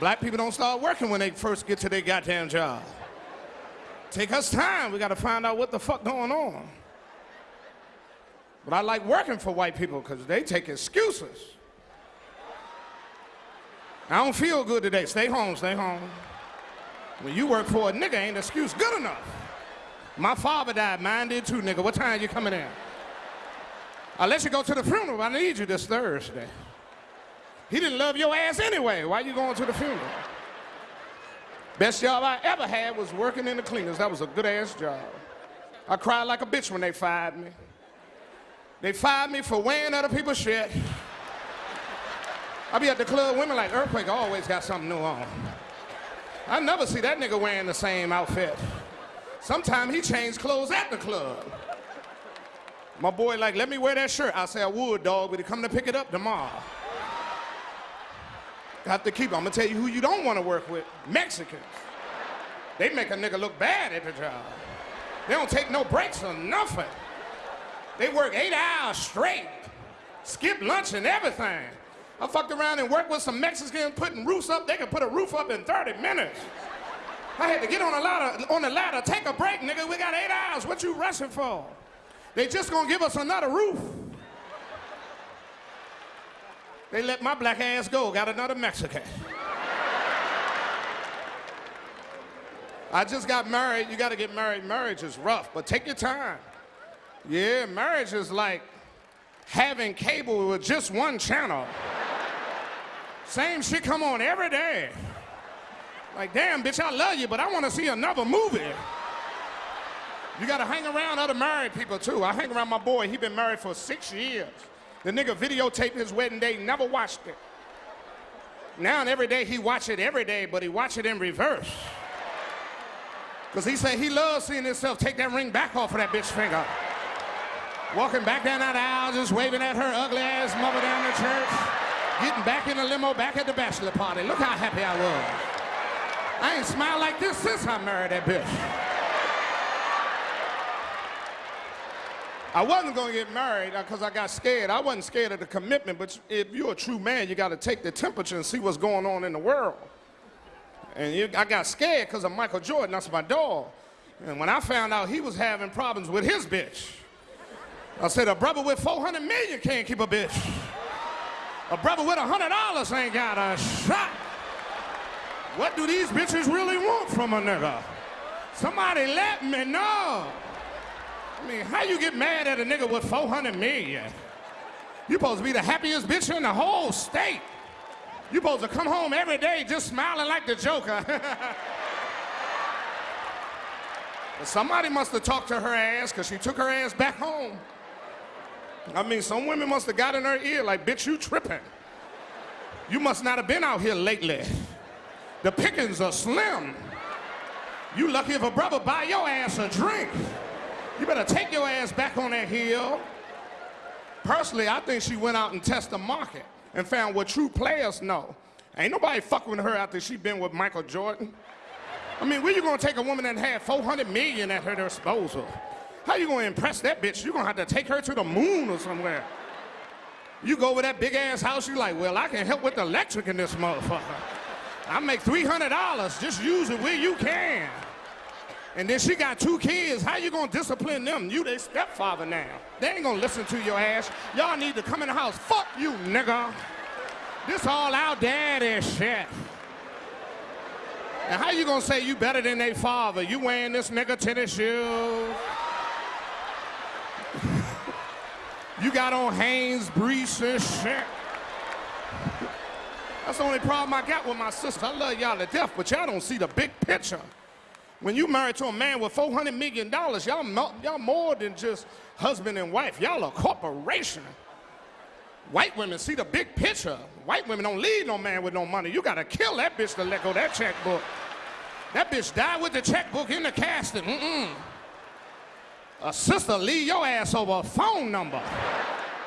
Black people don't start working when they first get to their goddamn job. Take us time. We got to find out what the fuck going on. But I like working for white people because they take excuses. I don't feel good today. Stay home, stay home. When you work for a nigga, ain't excuse good enough. My father died, mine did too, nigga. What time you coming in? I'll let you go to the funeral. I need you this Thursday. He didn't love your ass anyway. Why you going to the funeral? Best job I ever had was working in the cleaners. That was a good ass job. I cried like a bitch when they fired me. They fired me for wearing other people's shit. I be at the club, women like Earthquake always got something new on. I never see that nigga wearing the same outfit. Sometimes he changed clothes at the club. My boy like, let me wear that shirt. I say I would, dog, but he come to pick it up tomorrow. Got to keep. I'm gonna tell you who you don't want to work with. Mexicans. They make a nigga look bad at the job. They don't take no breaks or nothing. They work eight hours straight, skip lunch and everything. I fucked around and worked with some Mexicans putting roofs up. They could put a roof up in 30 minutes. I had to get on a ladder, on the ladder, take a break, nigga. We got eight hours. What you rushing for? They just gonna give us another roof. They let my black ass go, got another Mexican. I just got married. You got to get married. Marriage is rough, but take your time. Yeah, marriage is like having cable with just one channel. Same shit come on every day. Like, damn, bitch, I love you, but I want to see another movie. You got to hang around other married people, too. I hang around my boy. He been married for six years. The nigga videotaped his wedding day, never watched it. Now and every day he watch it every day, but he watch it in reverse. Because he said he loves seeing himself take that ring back off of that bitch finger. Walking back down that aisle, just waving at her ugly ass mother down the church. Getting back in the limo, back at the bachelor party. Look how happy I was. I ain't smiled like this since I married that bitch. I wasn't gonna get married because uh, I got scared. I wasn't scared of the commitment, but if you're a true man, you gotta take the temperature and see what's going on in the world. And you, I got scared because of Michael Jordan, that's my dog. And when I found out he was having problems with his bitch, I said, a brother with 400 million can't keep a bitch. A brother with hundred dollars ain't got a shot. What do these bitches really want from a nigga? Somebody let me know. I mean, how you get mad at a nigga with 400 million? You supposed to be the happiest bitch in the whole state. You supposed to come home every day just smiling like the Joker. but somebody must have talked to her ass because she took her ass back home. I mean, some women must have got in her ear like, bitch, you tripping. You must not have been out here lately. The pickings are slim. You lucky if a brother buy your ass a drink. You better take your ass back on that hill. Personally, I think she went out and tested the market and found what true players know. Ain't nobody fucking with her after she been with Michael Jordan. I mean, where you gonna take a woman that had 400 million at her disposal? How you gonna impress that bitch? You gonna have to take her to the moon or somewhere. You go over that big ass house, you like, well, I can help with the electric in this motherfucker. I make $300, just use it where you can. And then she got two kids, how you gonna discipline them? You their stepfather now. They ain't gonna listen to your ass. Y'all need to come in the house. Fuck you, nigga. This all our daddy shit. And how you gonna say you better than their father? You wearing this nigga tennis shoes? You got on Hanes, Brees, and shit. That's the only problem I got with my sister. I love y'all to death, but y'all don't see the big picture. When you married to a man with $400 million, y'all y'all more than just husband and wife. Y'all a corporation. White women see the big picture. White women don't leave no man with no money. You gotta kill that bitch to let go that checkbook. That bitch died with the checkbook in the casting. Mm-mm. A sister leave your ass over a phone number.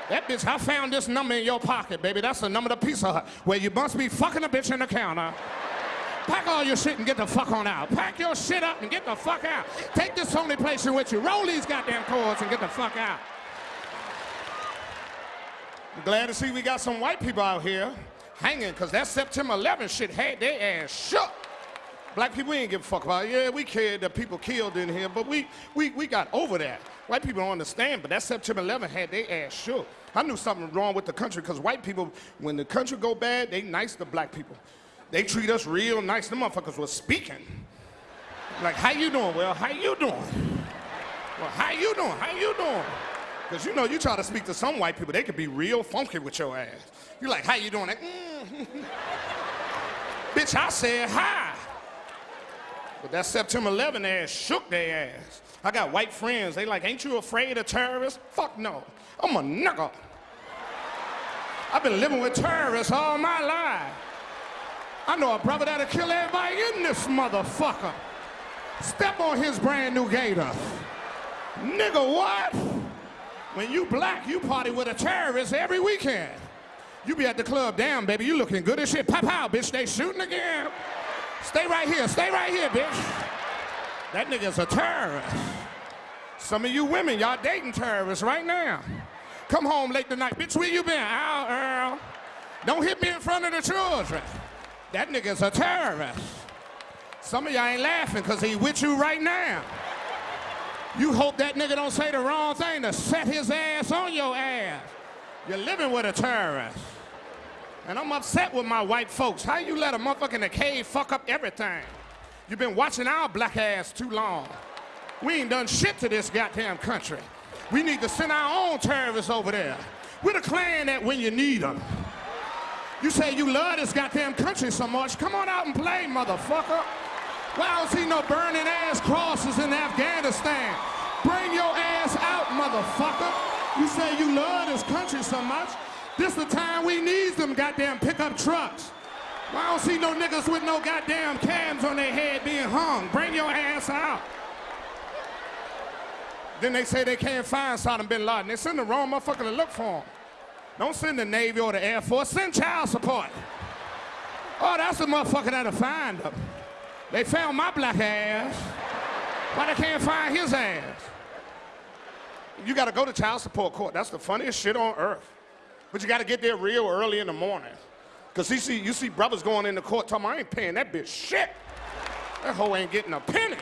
That bitch, I found this number in your pocket, baby. That's the number of the Pizza Hut where you must be fucking a bitch in the counter. Pack all your shit and get the fuck on out. Pack your shit up and get the fuck out. Take this Sony PlayStation with you. Roll these goddamn cords and get the fuck out. I'm glad to see we got some white people out here. hanging, because that September 11th shit had their ass shook. Black people we ain't give a fuck about. it. Yeah, we cared that people killed in here, but we, we, we got over that. White people don't understand, but that September 11th had their ass shook. I knew something wrong with the country because white people, when the country go bad, they nice to black people. They treat us real nice. The motherfuckers was speaking. Like, how you doing? Well, how you doing? Well, how you doing? How you doing? Because you know, you try to speak to some white people, they could be real funky with your ass. You're like, how you doing? Like, mm. Bitch, I said hi. But that September 11 ass shook their ass. I got white friends, they like, ain't you afraid of terrorists? Fuck no. I'm a nigga. I've been living with terrorists all my life. I know a brother that'll kill everybody in this motherfucker. Step on his brand new gator. Nigga, what? When you black, you party with a terrorist every weekend. You be at the club, damn, baby, you looking good as shit. Pop out, bitch, they shooting again. Stay right here, stay right here, bitch. That nigga's a terrorist. Some of you women, y'all dating terrorists right now. Come home late tonight. Bitch, where you been? Out, Earl. Don't hit me in front of the children. That nigga's a terrorist. Some of y'all ain't laughing because he with you right now. You hope that nigga don't say the wrong thing to set his ass on your ass. You're living with a terrorist. And I'm upset with my white folks. How you let a motherfucker in the cave fuck up everything? You've been watching our black ass too long. We ain't done shit to this goddamn country. We need to send our own terrorists over there. We're the Klan that when you need them. You say you love this goddamn country so much, come on out and play, motherfucker. Why don't see no burning ass crosses in Afghanistan? Bring your ass out, motherfucker. You say you love this country so much, this the time we need them goddamn pickup trucks. Why don't see no niggas with no goddamn cams on their head being hung? Bring your ass out. Then they say they can't find Saddam bin Laden. They send the wrong motherfucker to look for him. Don't send the Navy or the Air Force, send child support. Oh, that's the motherfucker that'll find them. They found my black ass. but they can't find his ass? You gotta go to child support court. That's the funniest shit on earth. But you gotta get there real early in the morning. Cause you see, you see brothers going in the court talking, I ain't paying that bitch shit. That hoe ain't getting a penny.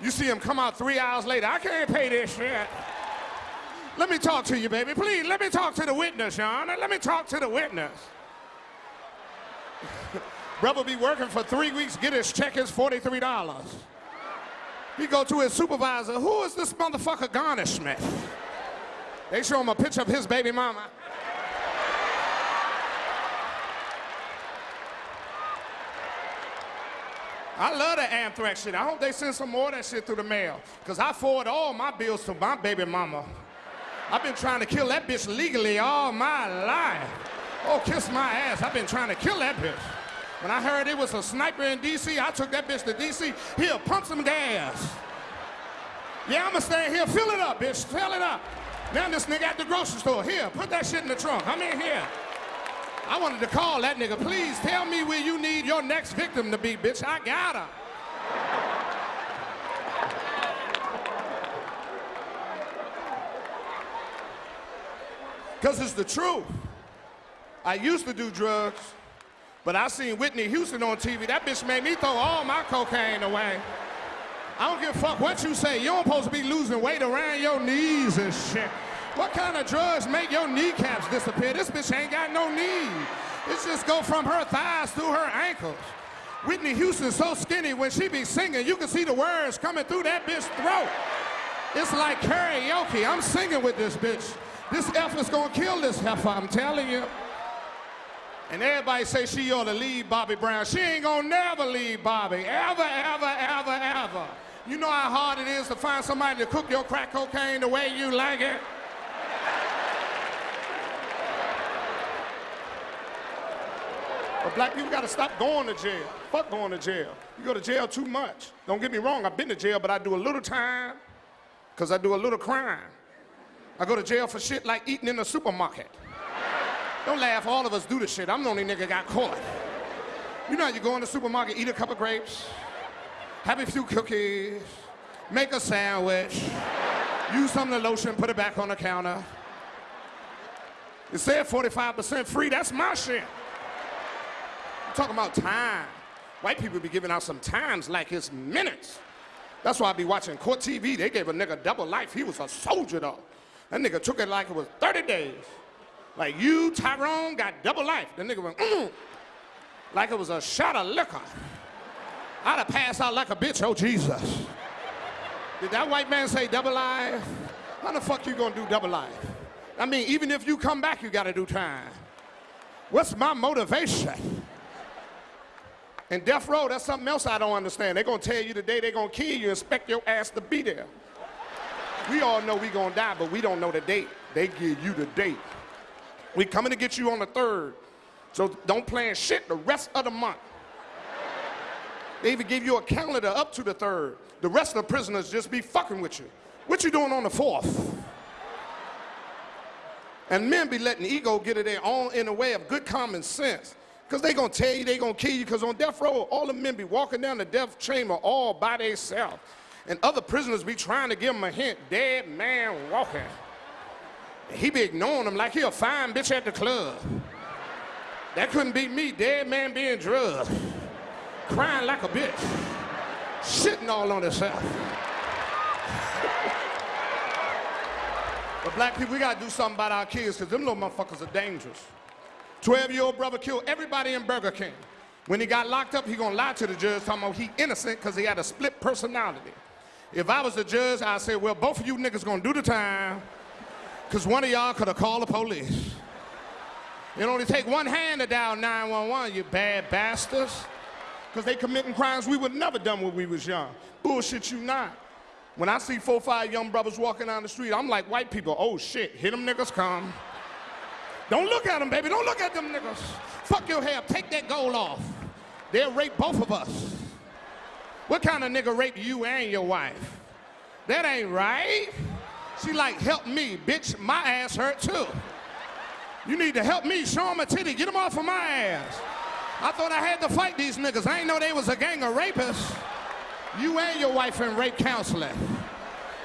You see him come out three hours later, I can't pay this shit. Let me talk to you, baby. Please, let me talk to the witness, Sean. Let me talk to the witness. Brother be working for three weeks, get his check is $43. He go to his supervisor, who is this motherfucker garnishment? They show him a picture of his baby mama. I love the anthrax shit. I hope they send some more of that shit through the mail. Because I forward all my bills to my baby mama. I've been trying to kill that bitch legally all my life. Oh, kiss my ass. I've been trying to kill that bitch. When I heard it was a sniper in D.C., I took that bitch to D.C. Here, pump some gas. Yeah, I'ma stay here. Fill it up, bitch. Fill it up. Now this nigga at the grocery store. Here, put that shit in the trunk. I'm in here. I wanted to call that nigga. Please tell me where you need your next victim to be, bitch. I got her. Because it's the truth. I used to do drugs, but I seen Whitney Houston on TV. That bitch made me throw all my cocaine away. I don't give a fuck what you say. You don't supposed to be losing weight around your knees and shit. What kind of drugs make your kneecaps disappear? This bitch ain't got no knees. It's just go from her thighs to her ankles. Whitney Houston's so skinny when she be singing, you can see the words coming through that bitch's throat. It's like karaoke. I'm singing with this bitch. This is gonna kill this heifer, I'm telling you. And everybody say she ought to leave Bobby Brown. She ain't gonna never leave Bobby, ever, ever, ever, ever. You know how hard it is to find somebody to cook your crack cocaine the way you like it? But black people gotta stop going to jail. Fuck going to jail. You go to jail too much. Don't get me wrong, I've been to jail, but I do a little time because I do a little crime. I go to jail for shit like eating in the supermarket. Don't laugh, all of us do the shit. I'm the only nigga got caught. You know, you go in the supermarket, eat a cup of grapes, have a few cookies, make a sandwich, use some of the lotion, put it back on the counter. It said 45% free, that's my shit. I'm talking about time. White people be giving out some times like it's minutes. That's why I be watching court TV. They gave a nigga double life. He was a soldier though. That nigga took it like it was 30 days. Like you, Tyrone, got double life. The nigga went, mm, like it was a shot of liquor. I'd have passed out like a bitch, oh Jesus. Did that white man say double life? How the fuck you gonna do double life? I mean, even if you come back, you gotta do time. What's my motivation? And death row, that's something else I don't understand. They're gonna tell you the day they're gonna kill you, expect your ass to be there. We all know we gonna die, but we don't know the date. They give you the date. We coming to get you on the third. So don't plan shit the rest of the month. They even give you a calendar up to the third. The rest of the prisoners just be fucking with you. What you doing on the fourth? And men be letting ego get it their own in the way of good common sense. Because they gonna tell you they gonna kill you, because on death row, all the men be walking down the death chamber all by themselves. And other prisoners be trying to give him a hint, dead man walking. And he be ignoring them like he a fine bitch at the club. That couldn't be me, dead man being drugged, crying like a bitch, shitting all on himself. but black people, we gotta do something about our kids, because them little motherfuckers are dangerous. 12-year-old brother killed everybody in Burger King. When he got locked up, he gonna lie to the judge, talking about he innocent because he had a split personality. If I was the judge, I'd say, well, both of you niggas gonna do the time, because one of y'all could have called the police. It only take one hand to dial 911, you bad bastards. Because they committing crimes we would never done when we was young. Bullshit you not. When I see four, five young brothers walking down the street, I'm like white people, oh shit, hit them niggas come. Don't look at them, baby, don't look at them niggas. Fuck your hair, take that gold off. They'll rape both of us. What kind of nigga rape you and your wife? That ain't right. She like, help me, bitch, my ass hurt too. You need to help me, show him a titty, get him off of my ass. I thought I had to fight these niggas. I ain't know they was a gang of rapists. You and your wife in rape counseling.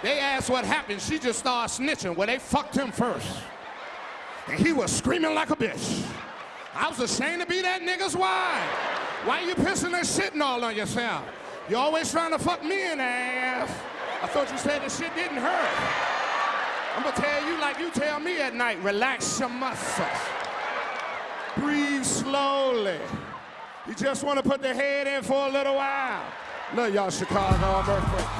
They asked what happened. She just started snitching. Well, they fucked him first. And he was screaming like a bitch. I was ashamed to be that nigga's wife. Why you pissing and shitting all on yourself? You always trying to fuck me in the ass. I thought you said the shit didn't hurt. I'm gonna tell you like you tell me at night, relax your muscles. Breathe slowly. You just wanna put the head in for a little while. Love y'all, Chicago. I'm.